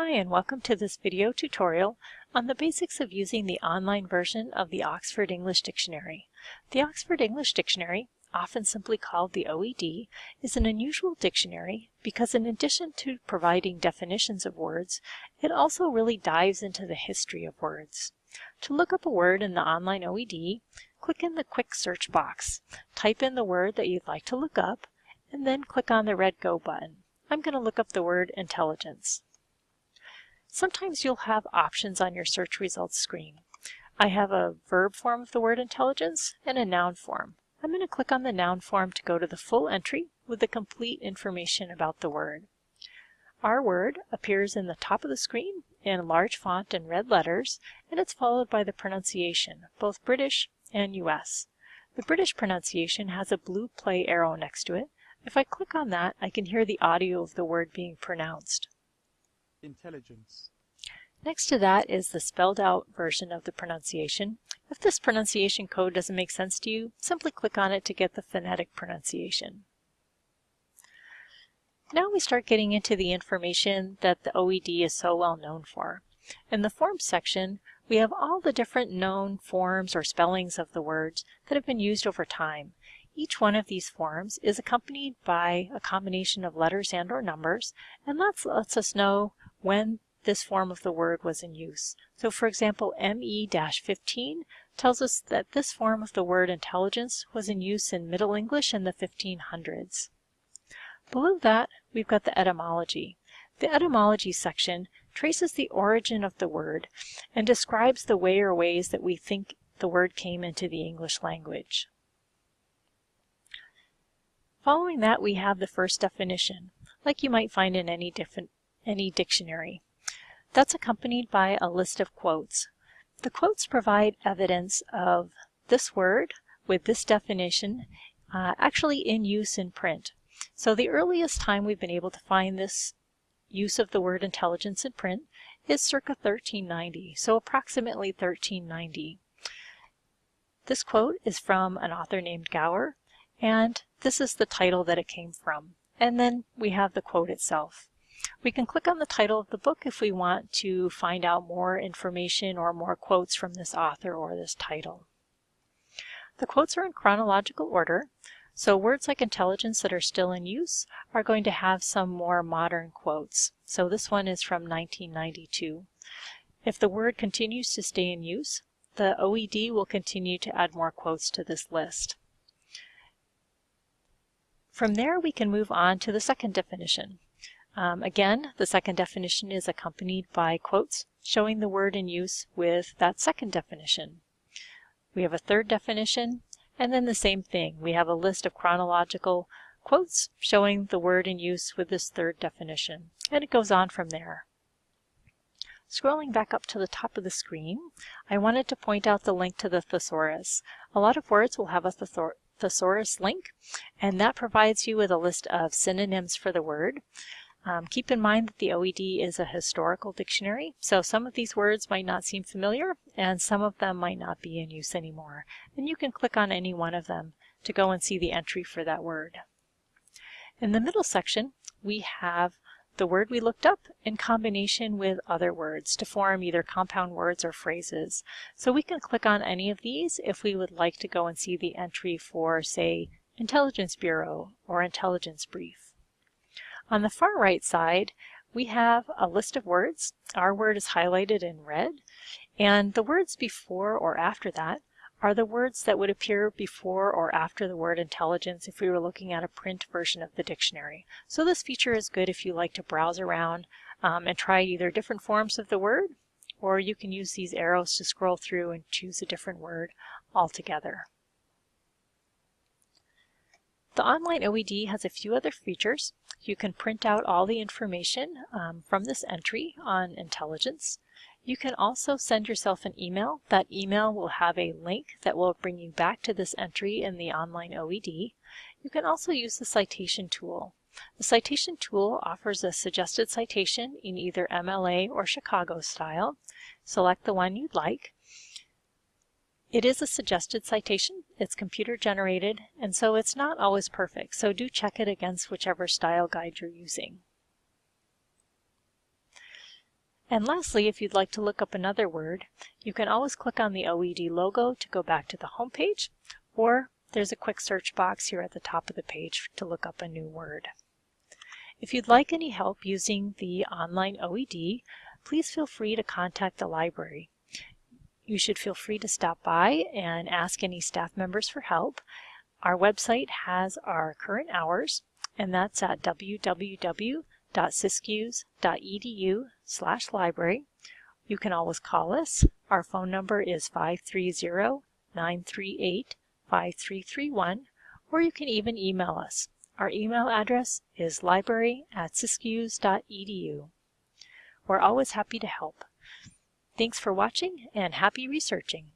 Hi and welcome to this video tutorial on the basics of using the online version of the Oxford English Dictionary. The Oxford English Dictionary, often simply called the OED, is an unusual dictionary because in addition to providing definitions of words, it also really dives into the history of words. To look up a word in the online OED, click in the quick search box, type in the word that you'd like to look up, and then click on the red Go button. I'm going to look up the word intelligence. Sometimes you'll have options on your search results screen. I have a verb form of the word intelligence and a noun form. I'm going to click on the noun form to go to the full entry with the complete information about the word. Our word appears in the top of the screen in large font and red letters, and it's followed by the pronunciation, both British and US. The British pronunciation has a blue play arrow next to it. If I click on that, I can hear the audio of the word being pronounced intelligence. Next to that is the spelled out version of the pronunciation. If this pronunciation code doesn't make sense to you, simply click on it to get the phonetic pronunciation. Now we start getting into the information that the OED is so well known for. In the forms section, we have all the different known forms or spellings of the words that have been used over time. Each one of these forms is accompanied by a combination of letters and or numbers, and that lets us know when this form of the word was in use. So for example, ME-15 tells us that this form of the word intelligence was in use in Middle English in the 1500s. Below that, we've got the etymology. The etymology section traces the origin of the word and describes the way or ways that we think the word came into the English language. Following that, we have the first definition, like you might find in any different any dictionary. That's accompanied by a list of quotes. The quotes provide evidence of this word with this definition uh, actually in use in print. So the earliest time we've been able to find this use of the word intelligence in print is circa 1390, so approximately 1390. This quote is from an author named Gower, and this is the title that it came from. And then we have the quote itself. We can click on the title of the book if we want to find out more information or more quotes from this author or this title. The quotes are in chronological order, so words like intelligence that are still in use are going to have some more modern quotes. So this one is from 1992. If the word continues to stay in use, the OED will continue to add more quotes to this list. From there, we can move on to the second definition. Um, again, the second definition is accompanied by quotes showing the word in use with that second definition. We have a third definition, and then the same thing. We have a list of chronological quotes showing the word in use with this third definition, and it goes on from there. Scrolling back up to the top of the screen, I wanted to point out the link to the thesaurus. A lot of words will have a thesaurus link, and that provides you with a list of synonyms for the word. Um, keep in mind that the OED is a historical dictionary, so some of these words might not seem familiar and some of them might not be in use anymore. And you can click on any one of them to go and see the entry for that word. In the middle section, we have the word we looked up in combination with other words to form either compound words or phrases. So we can click on any of these if we would like to go and see the entry for, say, Intelligence Bureau or Intelligence Brief. On the far right side, we have a list of words. Our word is highlighted in red, and the words before or after that are the words that would appear before or after the word intelligence if we were looking at a print version of the dictionary. So this feature is good if you like to browse around um, and try either different forms of the word, or you can use these arrows to scroll through and choose a different word altogether. The online OED has a few other features. You can print out all the information um, from this entry on intelligence. You can also send yourself an email. That email will have a link that will bring you back to this entry in the online OED. You can also use the citation tool. The citation tool offers a suggested citation in either MLA or Chicago style. Select the one you'd like. It is a suggested citation, it's computer generated, and so it's not always perfect, so do check it against whichever style guide you're using. And lastly, if you'd like to look up another word, you can always click on the OED logo to go back to the home page, or there's a quick search box here at the top of the page to look up a new word. If you'd like any help using the online OED, please feel free to contact the library. You should feel free to stop by and ask any staff members for help. Our website has our current hours, and that's at www.siskiyous.edu slash library. You can always call us. Our phone number is 530-938-5331, or you can even email us. Our email address is library at siskiyous.edu. We're always happy to help. Thanks for watching and happy researching.